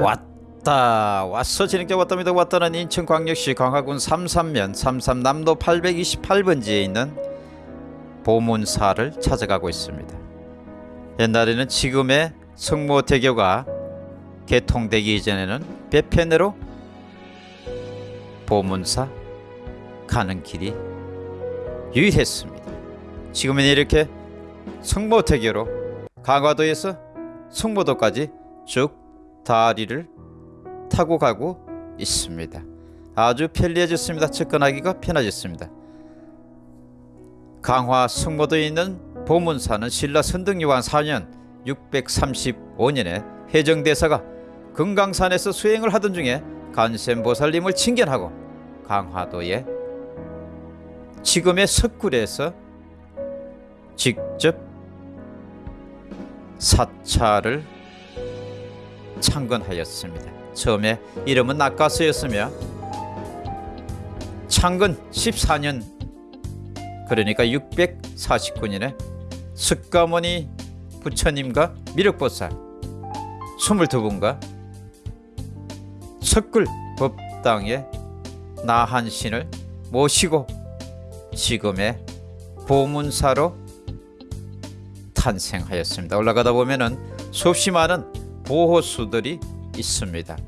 왔다 왔어 진행자 왔답니다. 왔다는 인천광역시 광화군 삼삼면 삼삼남도 828번지에 있는 보문사를 찾아가고 있습니다 옛날에는 지금의 성모대교가 개통되기 이전에는 배편으로 보문사 가는 길이 유일했습니다 지금은 이렇게 성모대교로 강화도에서 성모도까지 쭉 다리를 타고 가고 있습니다. 아주 편리해졌습니다. 접근하기가 편해졌습니다. 강화 승모도에 있는 보문사는 신라 선등요한 4년 635년에 해정대사가 금강산에서 수행을 하던 중에 간센보살님을 칭견하고 강화도에 지금의 석굴에서 직접 사찰을 창건하였습니다. 처음에 이름은 낙가서였으며 창건 14년 그러니까 649년에 석가모니 부처님과 미륵보살 22분과 석굴 법당에 나한신을 모시고 지금의 보문사로 탄생하였습니다. 올라가다 보면은 수없이 많은 보호수들이 있습니다.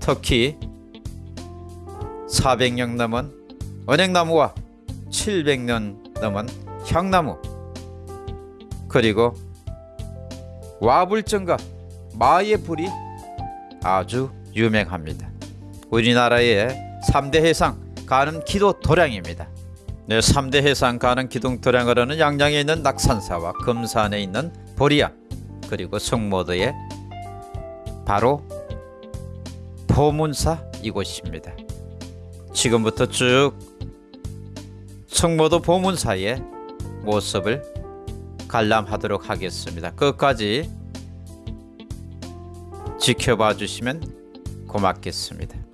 특히 400년 넘은 은행나무와 700년 넘은 향나무 그리고 와불정과 마의 불이 아주 유명합니다. 우리나라의 3대 해상 가는 기도 도량입니다. 네, 3대 해상 가는 기둥 도량으로는 양양에 있는 낙산사와 금산에 있는 보리암 그리고 성모도에 바로 보문사 이곳입니다. 지금부터 쭉 성모도 보문사의 모습을 관람하도록 하겠습니다. 끝까지 지켜봐 주시면 고맙겠습니다.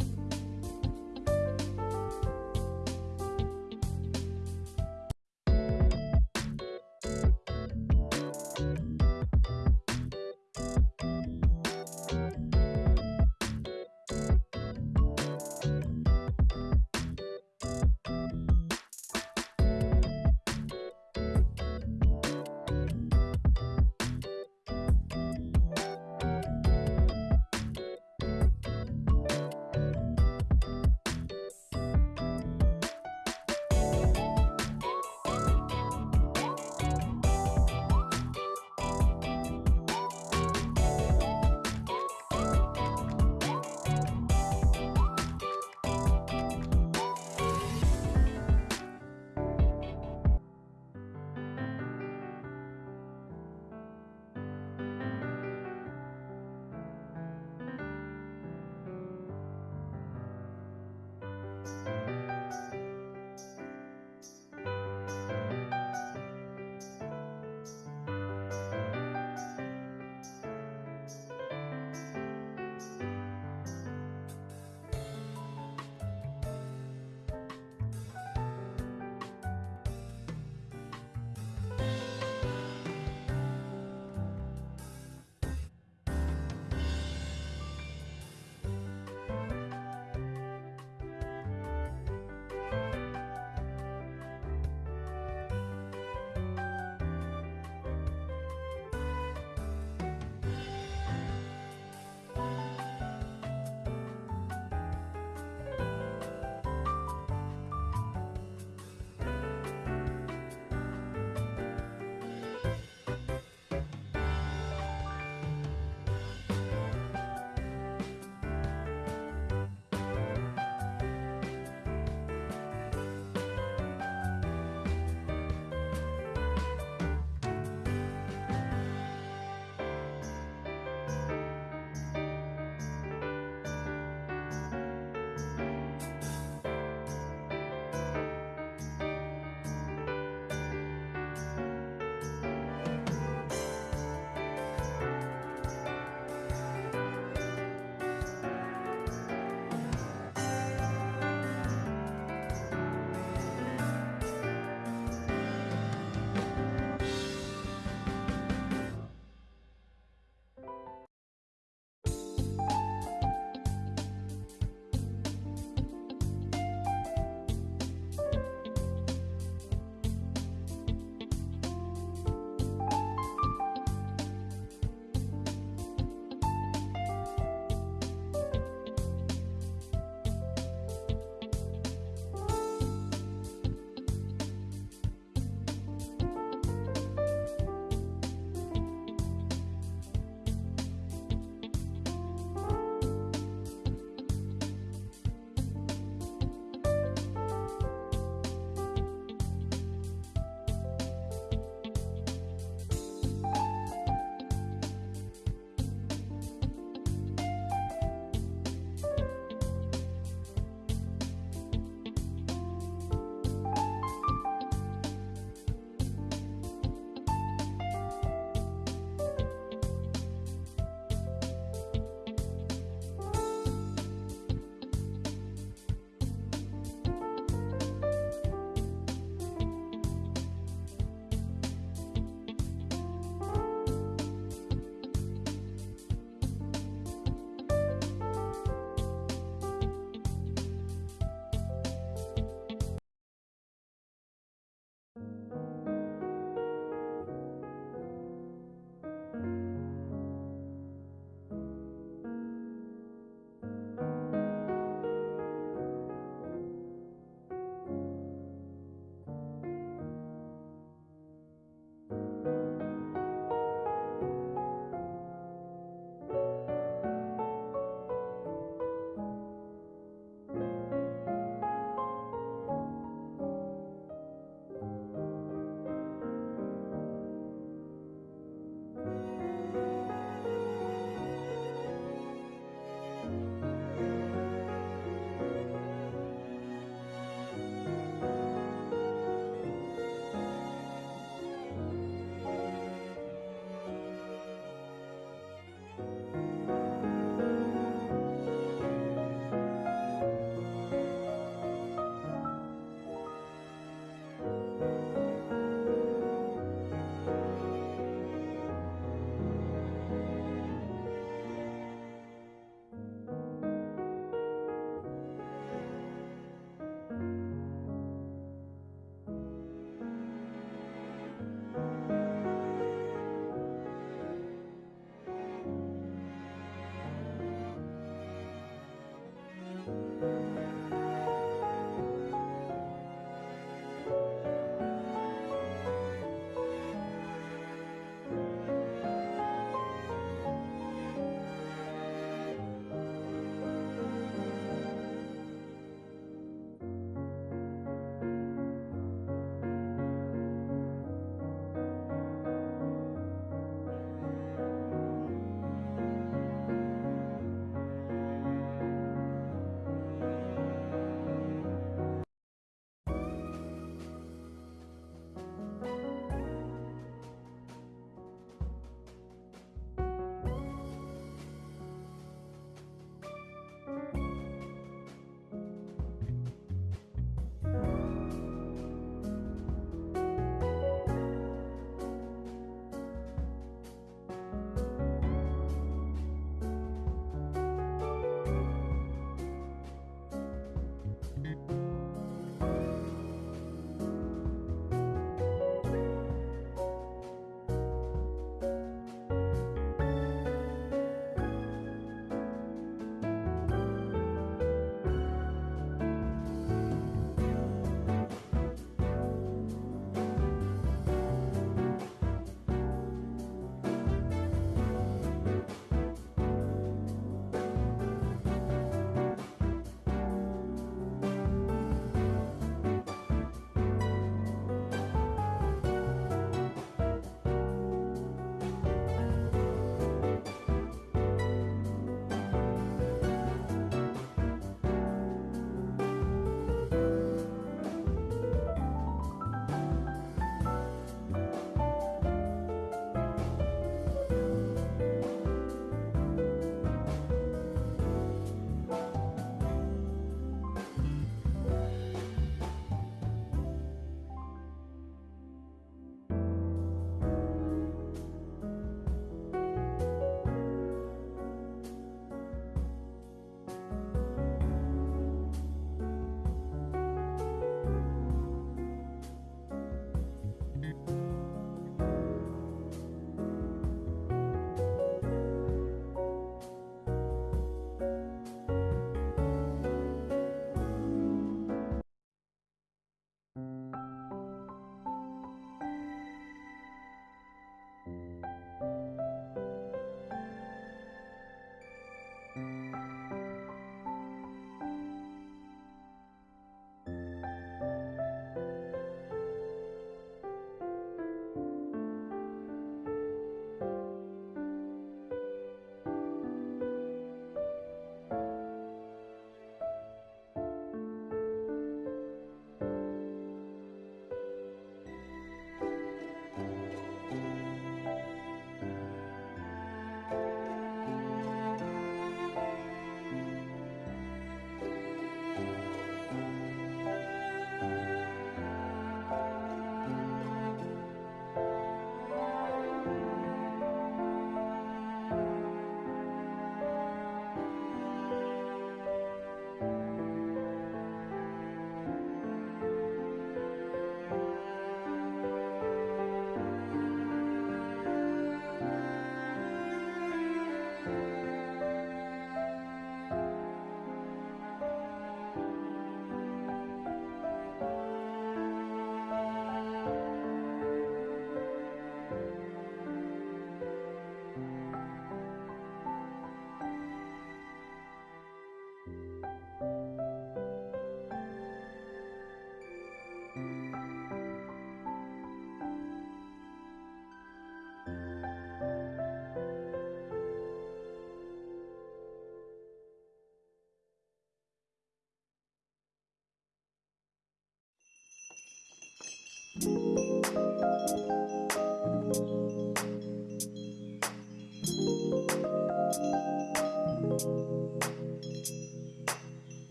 Música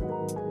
you